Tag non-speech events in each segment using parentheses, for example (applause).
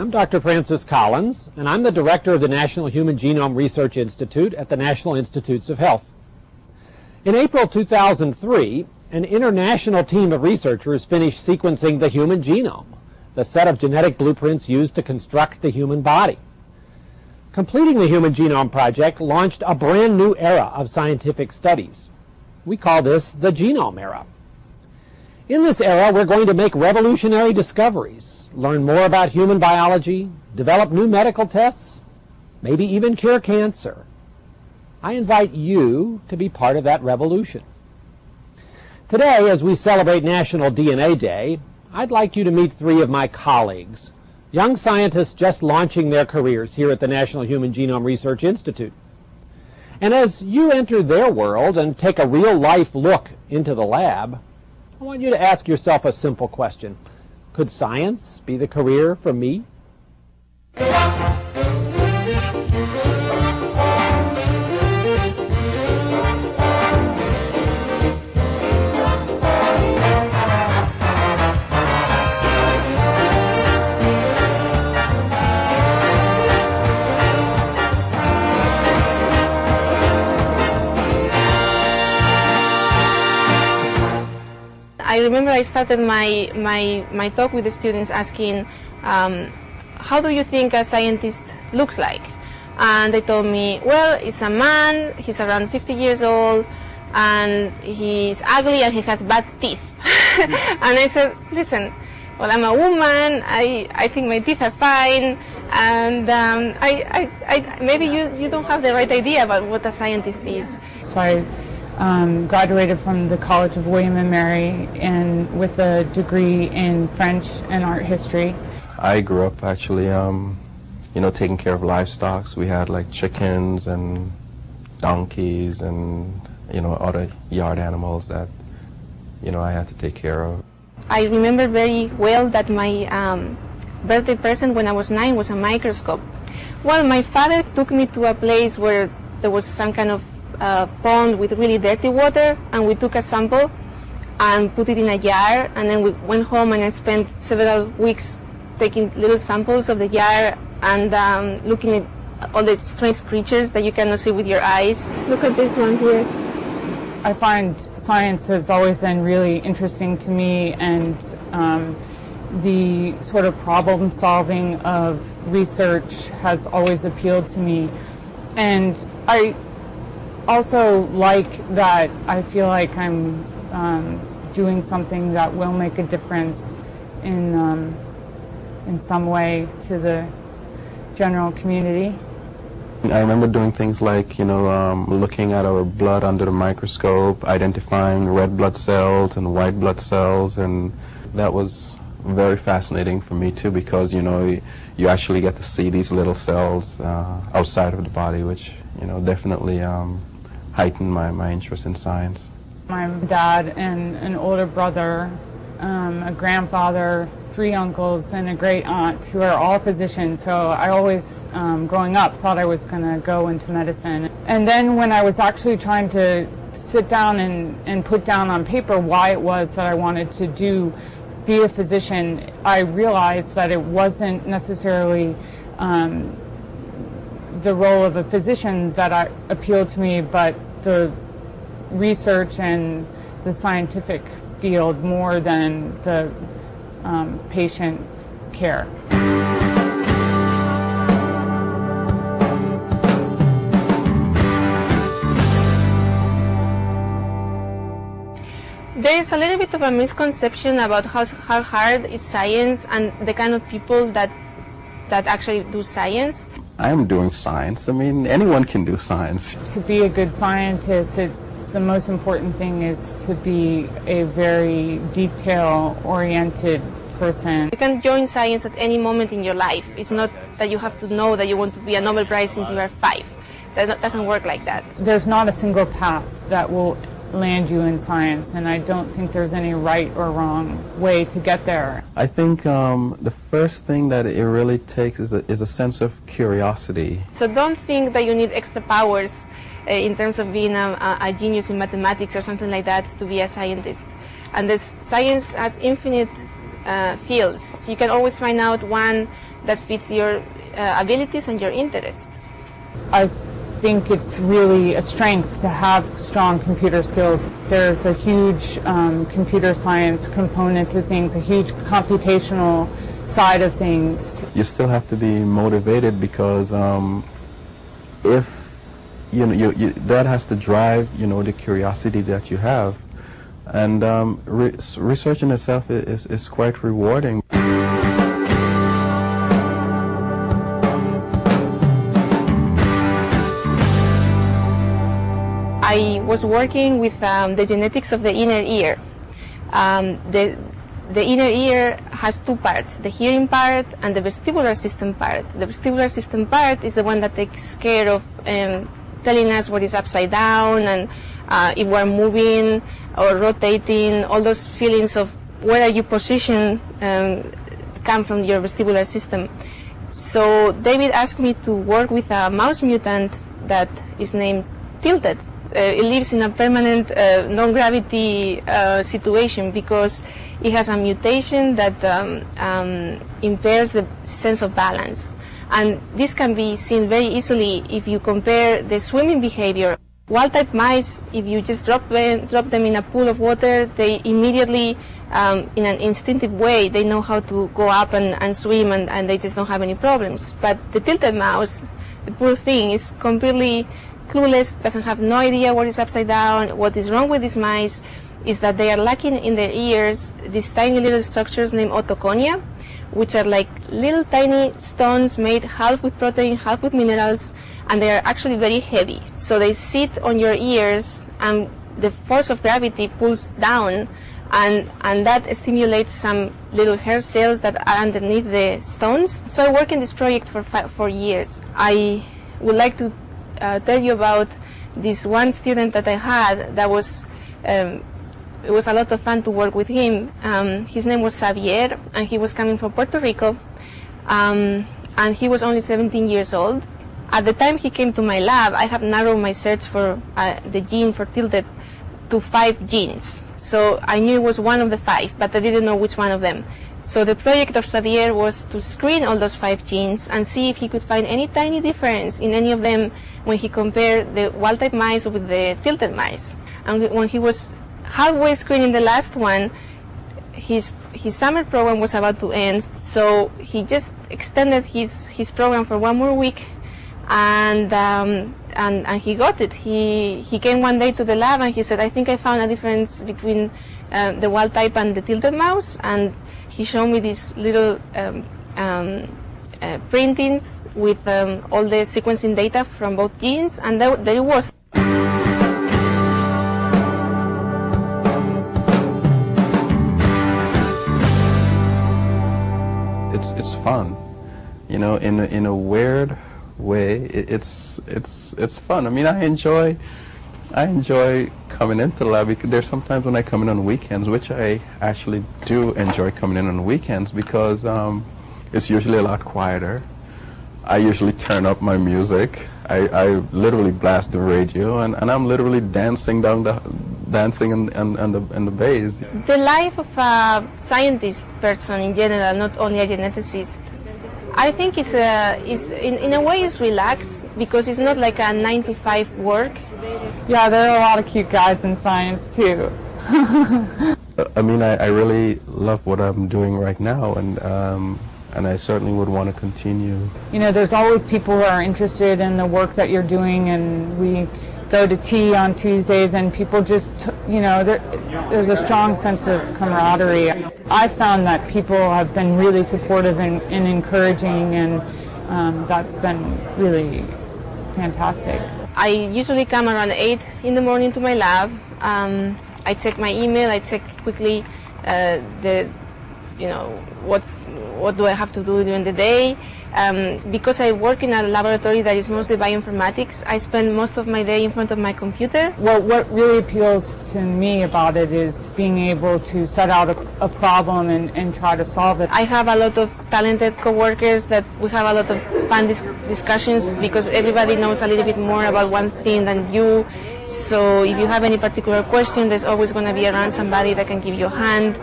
I'm Dr. Francis Collins, and I'm the director of the National Human Genome Research Institute at the National Institutes of Health. In April 2003, an international team of researchers finished sequencing the human genome, the set of genetic blueprints used to construct the human body. Completing the Human Genome Project launched a brand new era of scientific studies. We call this the genome era. In this era, we're going to make revolutionary discoveries, learn more about human biology, develop new medical tests, maybe even cure cancer. I invite you to be part of that revolution. Today, as we celebrate National DNA Day, I'd like you to meet three of my colleagues, young scientists just launching their careers here at the National Human Genome Research Institute. And as you enter their world and take a real-life look into the lab, I want you to ask yourself a simple question. Could science be the career for me? Remember I started my, my, my talk with the students asking, um, how do you think a scientist looks like? And they told me, well, he's a man, he's around 50 years old, and he's ugly and he has bad teeth. (laughs) and I said, listen, well, I'm a woman, I, I think my teeth are fine, and um, I, I, I, maybe you, you don't have the right idea about what a scientist is. So um, graduated from the College of William and Mary and with a degree in French and art history. I grew up actually, um, you know, taking care of livestock. We had like chickens and donkeys and, you know, other yard animals that, you know, I had to take care of. I remember very well that my um, birthday present when I was nine was a microscope. Well, my father took me to a place where there was some kind of uh, pond with really dirty water, and we took a sample and put it in a jar, and then we went home and I spent several weeks taking little samples of the jar and um, looking at all the strange creatures that you cannot see with your eyes. Look at this one here. I find science has always been really interesting to me and um, the sort of problem solving of research has always appealed to me. And I also like that I feel like I'm um, doing something that will make a difference in, um, in some way to the general community. I remember doing things like, you know, um, looking at our blood under the microscope, identifying red blood cells and white blood cells, and that was very fascinating for me too because, you know, you, actually get to see these little cells uh, outside of the body, which, you know, definitely um, heightened my, my interest in science. My dad and an older brother, um, a grandfather, three uncles, and a great aunt who are all physicians. So I always, um, growing up, thought I was going to go into medicine. And then when I was actually trying to sit down and, and put down on paper why it was that I wanted to do be a physician, I realized that it wasn't necessarily um, the role of a physician that I, appealed to me, but the research and the scientific field more than the um, patient care. There is a little bit of a misconception about how, how hard is science and the kind of people that that actually do science. I'm doing science. I mean, anyone can do science. To be a good scientist, it's the most important thing is to be a very detail-oriented person. You can join science at any moment in your life. It's not that you have to know that you want to be a Nobel Prize since you are five. That doesn't work like that. There's not a single path that will land you in science, and I don't think there's any right or wrong way to get there. I think um, the first thing that it really takes is a, is a sense of curiosity. So don't think that you need extra powers uh, in terms of being a, a, genius in mathematics or something like that to be a scientist. And this science has infinite uh, fields. You can always find out one that fits your uh, abilities and your interests. I think it's really a strength to have strong computer skills. There's a huge um, computer science component to things, a huge computational side of things. You still have to be motivated because um, if you know you, you, that has to drive you know the curiosity that you have, and um, re research in itself is, is quite rewarding. Was working with um, the genetics of the inner ear. Um, the, the inner ear has two parts, the hearing part and the vestibular system part. The vestibular system part is the one that takes care of um, telling us what is upside down and uh, if we're moving or rotating, all those feelings of where are you positioned um, come from your vestibular system. So David asked me to work with a mouse mutant that is named Tilted. Uh, it lives in a permanent uh, non-gravity uh, situation because it has a mutation that um, um, impairs the sense of balance. And this can be seen very easily if you compare the swimming behavior. Wild-type mice, if you just drop them, drop them in a pool of water, they immediately, um, in an instinctive way, they know how to go up and, and swim and, and they just don't have any problems. But the tilted mouse, the poor thing, is completely clueless, doesn't have no idea what is upside down, what is wrong with these mice, is that they are lacking in their ears these tiny little structures named otoconia, which are like little tiny stones made half with protein, half with minerals, and they are actually very heavy. So they sit on your ears, and the force of gravity pulls down, and, and that stimulates some little hair cells that are underneath the stones. So I work in this project for, five, for years. I would like to uh, tell you about this one student that I had that was um, it was a lot of fun to work with him. Um, his name was Xavier, and he was coming from Puerto Rico, um, and he was only 17 years old. At the time he came to my lab, I had narrowed my search for uh, the gene for tilted to five genes. So I knew it was one of the five, but I didn't know which one of them. So the project of Xavier was to screen all those five genes and see if he could find any tiny difference in any of them when he compared the wild-type mice with the tilted mice. And when he was halfway screening the last one, his his summer program was about to end, so he just extended his his program for one more week, and um, and and he got it. He he came one day to the lab and he said, "I think I found a difference between uh, the wild type and the tilted mouse," and he showed me this little um, um, uh, printings with um, all the sequencing data from both genes, and there, there it was. It's it's fun, you know, in a, in a weird way. It, it's it's it's fun. I mean, I enjoy I enjoy coming into the lab because there's sometimes when I come in on weekends, which I actually do enjoy coming in on weekends because um, it's usually a lot quieter. I usually turn up my music. I, I literally blast the radio, and, and I'm literally dancing down the dancing in, in, in the in the bass. The life of a scientist person in general, not only a geneticist, I think it's a, it's in, in a way it's relaxed because it's not like a nine to five work. Yeah, there are a lot of cute guys in science too. (laughs) I mean, I, I really love what I'm doing right now, and um, and I certainly would want to continue. You know, there's always people who are interested in the work that you're doing, and we go to tea on Tuesdays, and people just, you know, there, there's a strong sense of camaraderie. I found that people have been really supportive and, and encouraging, and um, that's been really fantastic. I usually come around 8 in the morning to my lab. Um, I check my email, I check quickly uh, the, you know, what's, what do I have to do during the day. Um, because I work in a laboratory that is mostly bioinformatics, I spend most of my day in front of my computer. Well, what really appeals to me about it is being able to set out a, a problem and, and try to solve it. I have a lot of talented coworkers that we have a lot of fun dis discussions because everybody knows a little bit more about one thing than you. So if you have any particular question, there's always going to be around somebody that can give you a hand.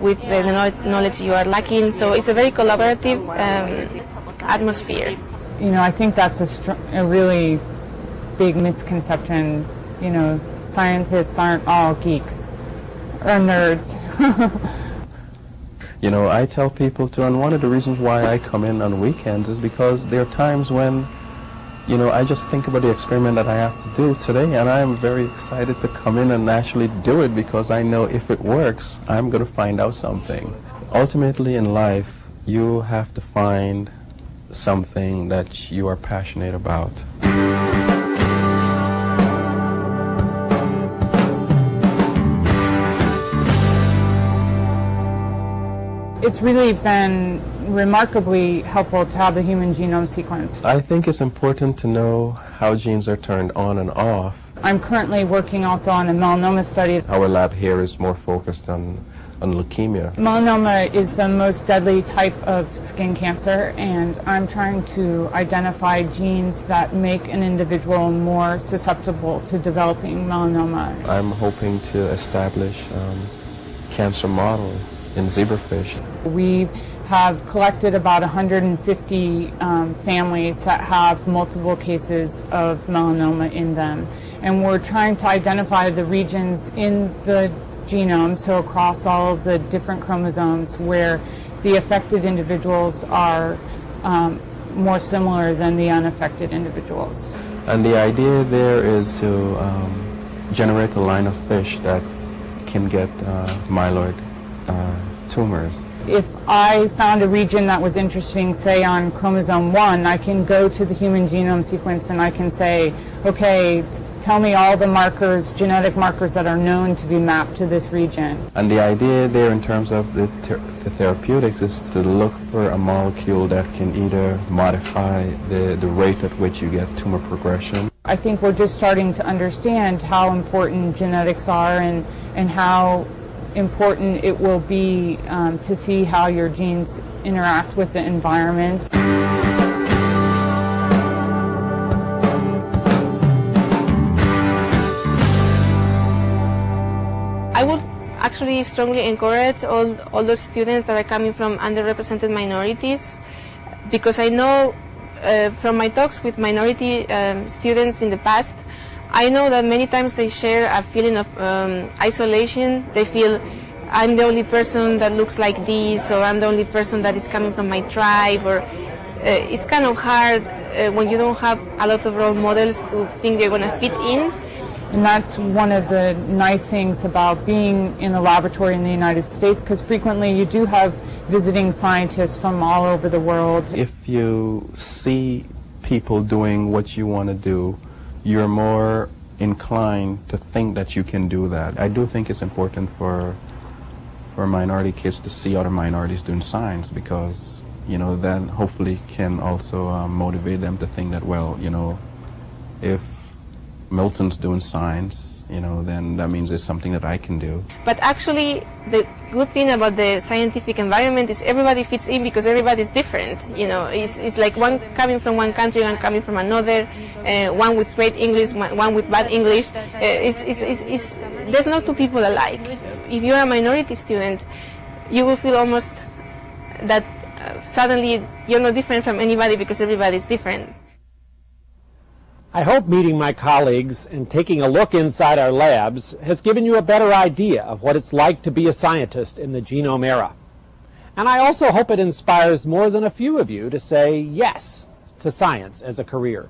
With the knowledge you are lacking. So it's a very collaborative um, atmosphere. You know, I think that's a, str- a really big misconception. You know, scientists aren't all geeks or nerds. (laughs) you know, I tell people to, and one of the reasons why I come in on weekends is because there are times when you know, I just think about the experiment that I have to do today, and I am very excited to come in and actually do it because I know if it works, I'm going to find out something. Ultimately in life, you have to find something that you are passionate about. It's really been remarkably helpful to have the human genome sequence. I think it's important to know how genes are turned on and off. I'm currently working also on a melanoma study. Our lab here is more focused on, on leukemia. Melanoma is the most deadly type of skin cancer, and I'm trying to identify genes that make an individual more susceptible to developing melanoma. I'm hoping to establish um, cancer models in zebrafish. We have collected about 150 um, families that have multiple cases of melanoma in them. And we're trying to identify the regions in the genome, so across all of the different chromosomes, where the affected individuals are um, more similar than the unaffected individuals. And the idea there is to um, generate a line of fish that can get uh, myeloid uh, tumors if I found a region that was interesting, say on chromosome 1, I can go to the human genome sequence and I can say, okay, tell me all the markers, genetic markers that are known to be mapped to this region. And the idea there in terms of the, the therapeutics is to look for a molecule that can either modify the, the rate at which you get tumor progression. I think we're just starting to understand how important genetics are and, and how important it will be um, to see how your genes interact with the environment. I would actually strongly encourage all, all those students that are coming from underrepresented minorities because I know uh, from my talks with minority um, students in the past I know that many times they share a feeling of um, isolation. They feel I'm the only person that looks like this, or I'm the only person that is coming from my tribe, or uh, it's kind of hard uh, when you don't have a lot of role models to think they're going to fit in. And that's one of the nice things about being in a laboratory in the United States, because frequently you do have visiting scientists from all over the world. If you see people doing what you want to do, you're more inclined to think that you can do that. I do think it's important for for minority kids to see other minorities doing science because you know that hopefully can also um, motivate them to think that well you know if Milton's doing science you know, then that means it's something that I can do. But actually, the good thing about the scientific environment is everybody fits in because everybody's different. You know, it's, it's like one coming from one country, one coming from another, uh, one with great English, one with bad English. Uh, it's, it's, it's, there's no two people alike. If you're a minority student, you will feel almost that uh, suddenly you're not different from anybody because everybody's different. I hope meeting my colleagues and taking a look inside our labs has given you a better idea of what it's like to be a scientist in the genome era. And I also hope it inspires more than a few of you to say yes to science as a career.